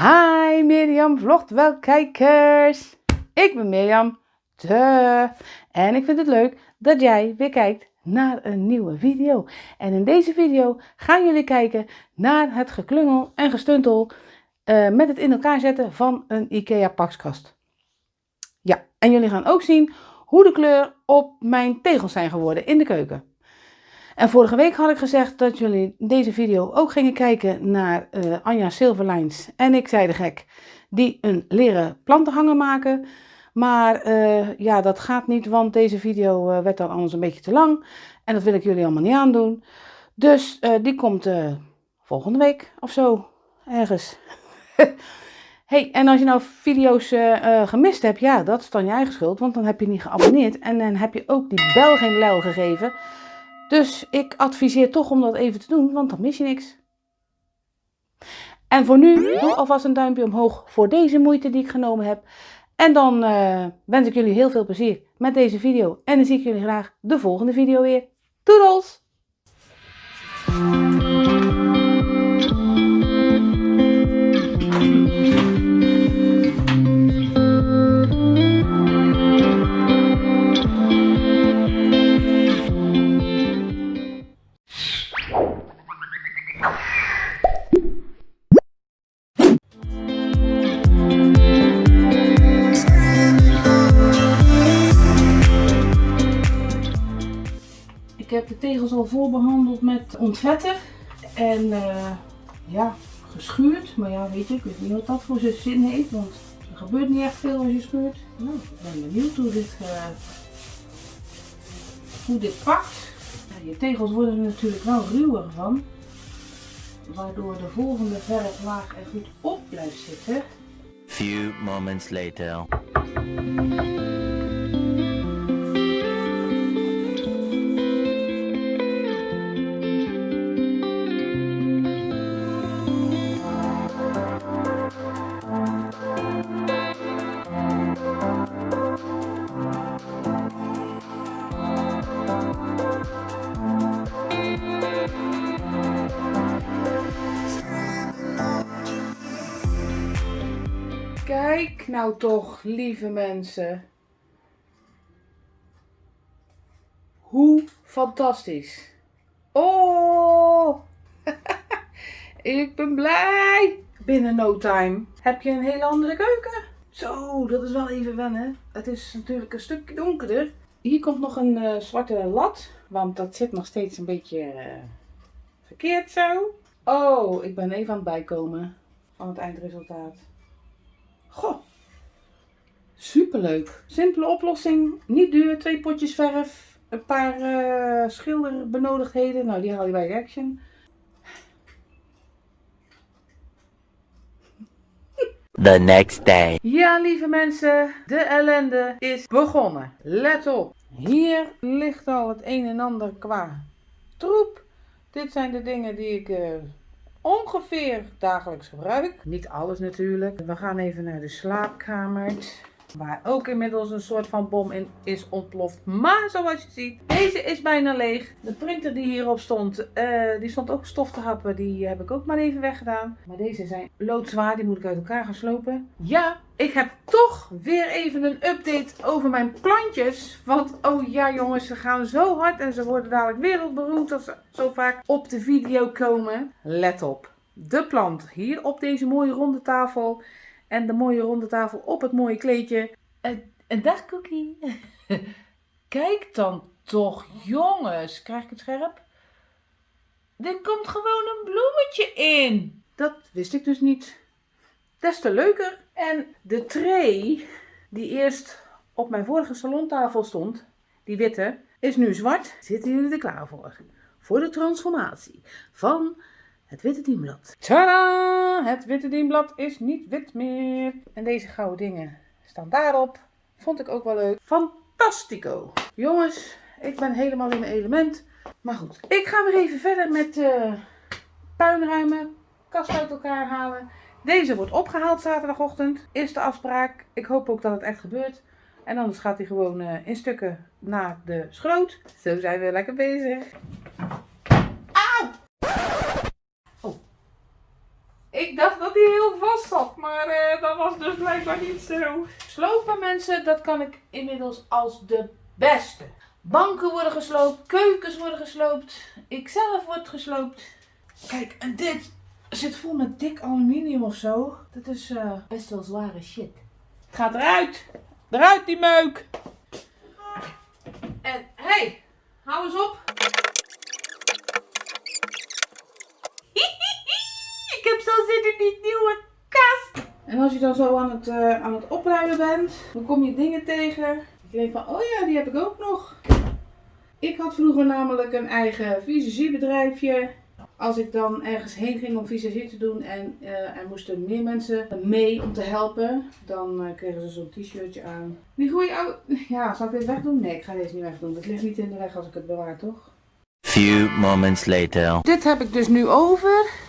Hi Mirjam vlogt wel kijkers. Ik ben Mirjam. Duh. En ik vind het leuk dat jij weer kijkt naar een nieuwe video. En in deze video gaan jullie kijken naar het geklungel en gestuntel uh, met het in elkaar zetten van een IKEA pakskast. Ja, en jullie gaan ook zien hoe de kleur op mijn tegels zijn geworden in de keuken. En vorige week had ik gezegd dat jullie deze video ook gingen kijken naar uh, Anja Silverlines en ik zei de gek, die een leren plantenhanger maken. Maar uh, ja, dat gaat niet, want deze video uh, werd dan anders een beetje te lang. En dat wil ik jullie allemaal niet aandoen. Dus die komt volgende week of zo, ergens. hey, en als je nou video's gemist hebt, ja, dat is dan je eigen schuld, want dan heb je niet geabonneerd. En dan heb je ook die bel geen lel gegeven. Dus ik adviseer toch om dat even te doen, want dan mis je niks. En voor nu, doe alvast een duimpje omhoog voor deze moeite die ik genomen heb. En dan uh, wens ik jullie heel veel plezier met deze video. En dan zie ik jullie graag de volgende video weer. Doedels! Heb de tegels al vol behandeld met ontvetter en uh, ja, geschuurd. Maar ja, weet je, ik weet niet wat dat voor zin heeft, want er gebeurt niet echt veel als je schuurt. Nou, ik ben benieuwd hoe dit, uh, hoe dit pakt. Ja, je tegels worden er natuurlijk wel ruwer van, waardoor de volgende verflaag er goed op blijft zitten. Few moments later. Nou toch, lieve mensen. Hoe fantastisch. Oh, ik ben blij. Binnen no time heb je een hele andere keuken. Zo, dat is wel even wennen. Het is natuurlijk een stukje donkerder. Hier komt nog een uh, zwarte lat, want dat zit nog steeds een beetje uh, verkeerd zo. Oh, ik ben even aan het bijkomen van het eindresultaat. Goh, superleuk. Simpele oplossing, niet duur, twee potjes verf, een paar uh, schilderbenodigdheden. Nou, die haal je bij Action. The next day. Ja, lieve mensen, de ellende is begonnen. Let op. Hier ligt al het een en ander qua troep. Dit zijn de dingen die ik uh, ongeveer dagelijks gebruik. Niet alles natuurlijk. We gaan even naar de slaapkamer. Waar ook inmiddels een soort van bom in is ontploft. Maar zoals je ziet, deze is bijna leeg. De printer die hierop stond, uh, die stond ook stof te happen. Die heb ik ook maar even weggedaan. Maar deze zijn loodzwaar. Die moet ik uit elkaar gaan slopen. Ja, ik heb toch weer even een update over mijn plantjes. Want oh ja jongens, ze gaan zo hard en ze worden dadelijk wereldberoemd als ze zo vaak op de video komen. Let op. De plant hier op deze mooie ronde tafel en de mooie ronde tafel op het mooie kleedje. En, en dag Cookie. Kijk dan toch jongens. Krijg ik het scherp? Er komt gewoon een bloemetje in. Dat wist ik dus niet. Des te leuker. En de tray die eerst op mijn vorige salontafel stond, die witte, is nu zwart. Zitten jullie er klaar voor? Voor de transformatie van het witte dienblad. Tada! Het witte dienblad is niet wit meer. En deze gouden dingen staan daarop. Vond ik ook wel leuk. Fantastico! Jongens, ik ben helemaal in mijn element. Maar goed, ik ga weer even verder met uh, puinruimen, kast uit elkaar halen. Deze wordt opgehaald zaterdagochtend, is de afspraak. Ik hoop ook dat het echt gebeurt. En anders gaat hij gewoon uh, in stukken naar de schroot. Zo zijn we lekker bezig. Ik dacht dat hij heel vast zat, blijkbaar niet zo. Slopen mensen, dat kan ik inmiddels als de beste. Banken worden gesloopt, keukens worden gesloopt, ikzelf word gesloopt. Kijk, en dit zit vol met dik aluminium of zo. Dat is eh, best wel zware shit. Het gaat eruit. Eruit die meuk. En hey, hou eens op. Ik heb zo zin in die nieuwe kast. En als je dan zo aan het, eh, aan het opruimen bent, dan kom je dingen tegen. Je denkt van, oh ja, die heb ik ook nog. Ik had vroeger namelijk een eigen visagiebedrijfje. Als ik dan ergens heen ging om visagie te doen en eh, er moesten meer mensen mee om te helpen, dan eh, kregen ze zo'n t-shirtje aan. Die goeie oude... Ja, zal ik dit wegdoen? Nee, ik ga deze niet wegdoen. Dat ligt niet in de weg als ik het bewaar, toch? Few moments later. Dit heb ik dus nu over.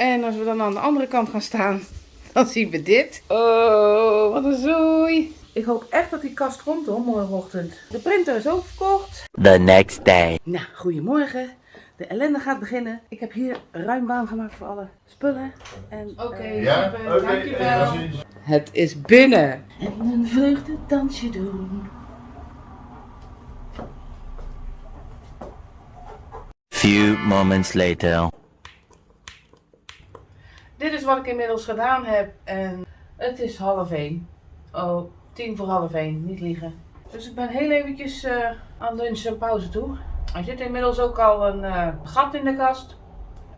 En als we dan aan de andere kant gaan staan, dan zien we dit. Oh, wat een zooi. Ik hoop echt dat die kast komt hoor, morgenochtend. De printer is ook verkocht. The next day. Nou, goedemorgen. De ellende gaat beginnen. Ik heb hier ruim baan gemaakt voor alle spullen. En, Oké, Ja? Oké, eh, precies. Het is binnen. En een vreugdedansje doen. Few moments later. Wat ik inmiddels gedaan heb en het is half één. Oh, tien voor half één, niet liegen. Dus ik ben heel eventjes eh, aan lunch en pauze toe. Er zit inmiddels ook al een eh, gat in de kast.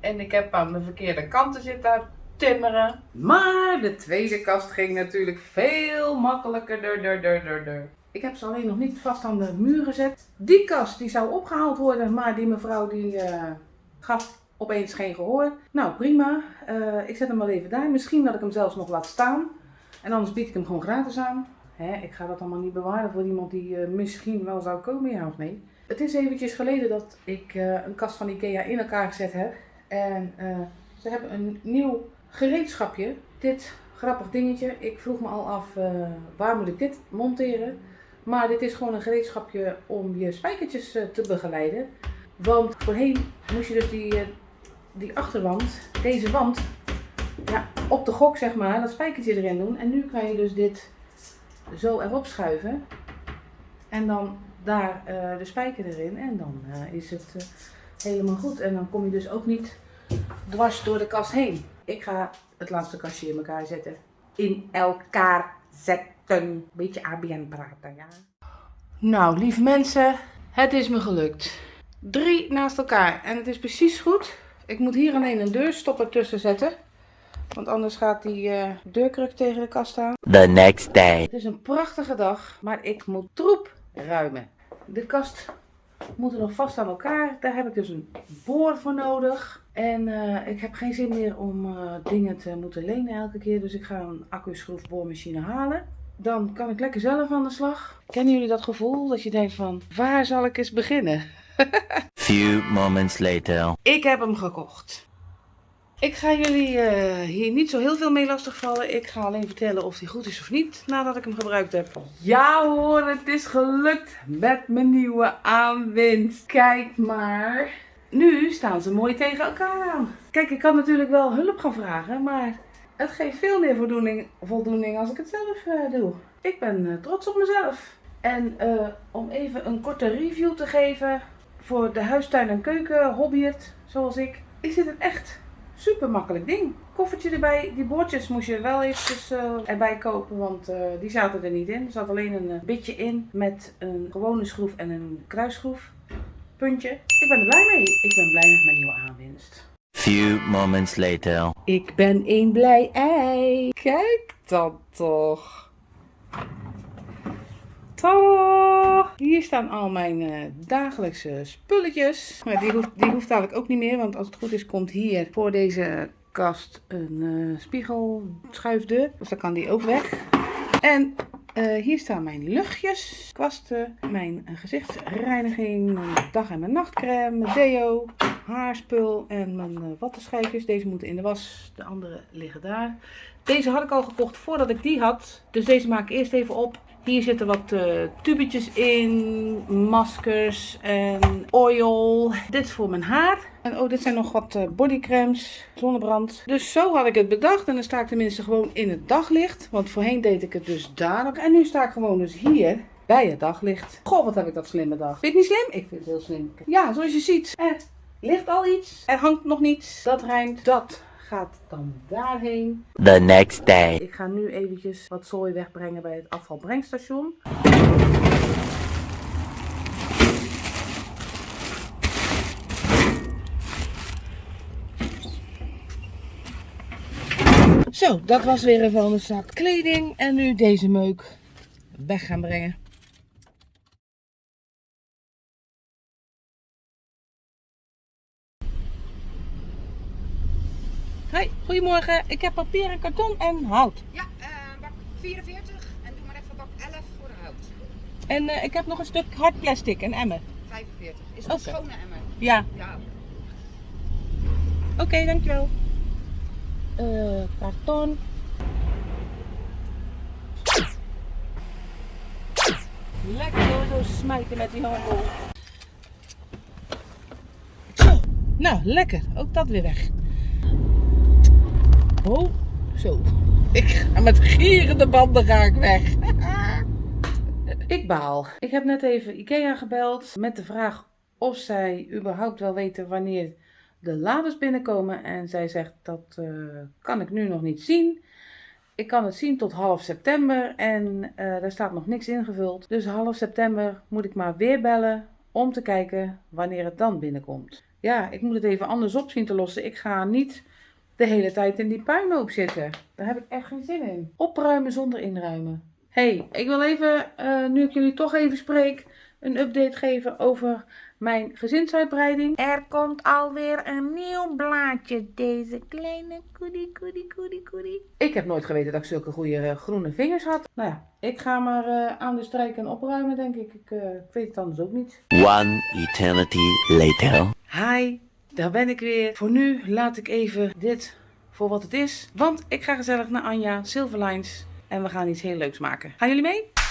En ik heb aan de verkeerde kanten zit daar timmeren. Maar de tweede kast ging natuurlijk veel makkelijker. Dur, dur, dur, dur. Ik heb ze alleen nog niet vast aan de muur gezet. Die kast die zou opgehaald worden, maar die mevrouw die eh, gaf opeens geen gehoor. Nou prima, Eh, ik zet hem wel even daar. Misschien dat ik hem zelfs nog laat staan. En anders bied ik hem gewoon gratis aan. Hè, ik ga dat allemaal niet bewaren voor iemand die eh, misschien wel zou komen, ja of nee. Het is eventjes geleden dat ik eh, een kast van Ikea in elkaar gezet heb. En ze hebben een nieuw gereedschapje. Dit grappig dingetje. Ik vroeg me al af, waar moet ik dit monteren? Maar dit is gewoon een gereedschapje om je spijkertjes te begeleiden. Want voorheen moest je dus die, die achterwand, deze wand, ja, op de gok zeg maar, dat spijkertje erin doen. En nu kan je dus dit zo erop schuiven. En dan daar eh, de spijker erin. En dan eh, is het eh, helemaal goed. En dan kom je dus ook niet dwars door de kast heen. Ik ga het laatste kastje in elkaar zetten. In elkaar zetten. Beetje ABN praten, ja. Nou, lieve mensen, het is me gelukt. Drie naast elkaar. En het is precies goed. Ik moet hier alleen een deurstopper tussen zetten. Want anders gaat die eh, deurkruk tegen de kast aan. The next day. Het is een prachtige dag, maar ik moet troep ruimen. De kast moet er nog vast aan elkaar. Daar heb ik dus een boor voor nodig. En eh, ik heb geen zin meer om eh, dingen te moeten lenen elke keer. Dus ik ga een accu-schroefboormachine halen. Dan kan ik lekker zelf aan de slag. Kennen jullie dat gevoel dat je denkt van, waar zal ik eens beginnen? Few moments later. Ik heb hem gekocht. Ik ga jullie eh, hier niet zo heel veel mee lastigvallen. Ik ga alleen vertellen of hij goed is of niet nadat ik hem gebruikt heb. Ja hoor, het is gelukt met mijn nieuwe aanwinst. Kijk maar. Nu staan ze mooi tegen elkaar aan. Kijk, ik kan natuurlijk wel hulp gaan vragen, maar het geeft veel meer voldoening, voldoening als ik het zelf eh, doe. Ik ben eh, trots op mezelf. En eh, om even een korte review te geven voor de huistuin- en keuken hobbyert, zoals ik, is dit een echt super makkelijk ding. Koffertje erbij, die boordjes moest je wel eventjes eh, erbij kopen, want eh, die zaten er niet in. Er zat alleen een eh, bitje in met een gewone schroef en een kruisschroef. Puntje. Ik ben er blij mee. Ik ben blij met mijn nieuwe aanwinst. Few moments later. Ik ben een blij ei. Kijk dan toch. Hier staan al mijn eh, dagelijkse spulletjes. Maar die hoeft, die hoeft eigenlijk ook niet meer, want als het goed is komt hier voor deze kast een eh, spiegelschuifdeur. Dus dan kan die ook weg. En eh, hier staan mijn luchtjes, kwasten, mijn gezichtsreiniging, mijn dag- en mijn nachtcrème, mijn deo, haarspul en mijn uh, wattenschijfjes. Deze moeten in de was, de andere liggen daar. Deze had ik al gekocht voordat ik die had. Dus deze maak ik eerst even op. Hier zitten wat uh, tubetjes in, maskers en oil. Dit voor mijn haar. En oh, dit zijn nog wat uh, bodycremes, zonnebrand. Dus zo had ik het bedacht. En dan sta ik tenminste gewoon in het daglicht. Want voorheen deed ik het dus daar. En nu sta ik gewoon dus hier bij het daglicht. Goh, wat heb ik dat slim bedacht. Vind je niet slim? Ik vind het heel slim. Ja, zoals je ziet, er ligt al iets. Er hangt nog niets. Dat rijmt. Dat gaat dan daarheen. The next day. Ik ga nu eventjes wat zooi wegbrengen bij het afvalbrengstation. Zo, dat was weer een vuilniszak kleding. En nu deze meuk weg gaan brengen. Hoi, goedemorgen. Ik heb papier en karton en hout. Ja, uh, bak 44 en doe maar even bak 11 voor de hout. En uh, ik heb nog een stuk hard plastic, een emmer. 45. Is het okay. een schone emmer? Ja. ja. Oké, okay, dankjewel. Uh, karton. Lekker zo smijten met die handel. Zo, nou lekker. Ook dat weer weg. Oh, zo. Ik ga met gierende banden ga ik weg. ik baal. Ik heb net even Ikea gebeld met de vraag of zij überhaupt wel weten wanneer de laders binnenkomen. En zij zegt dat uh, kan ik nu nog niet zien. Ik kan het zien tot half september en uh, daar staat nog niks ingevuld. Dus half september moet ik maar weer bellen om te kijken wanneer het dan binnenkomt. Ja, ik moet het even anders op zien te lossen. Ik ga niet de hele tijd in die puinhoop zitten. Daar heb ik echt geen zin in. Opruimen zonder inruimen. hey, ik wil even, uh, nu ik jullie toch even spreek, een update geven over mijn gezinsuitbreiding. Er komt alweer een nieuw blaadje. Deze kleine koedie, koedie, koedie, koedie. Ik heb nooit geweten dat ik zulke goede uh, groene vingers had. Nou ja, ik ga maar uh, aan de strijk en opruimen, denk ik. Ik, uh, ik weet het anders ook niet. One eternity later. Hi, daar ben ik weer. Voor nu laat ik even dit voor wat het is. Want ik ga gezellig naar Anja Silverlines. En we gaan iets heel leuks maken. Gaan jullie mee?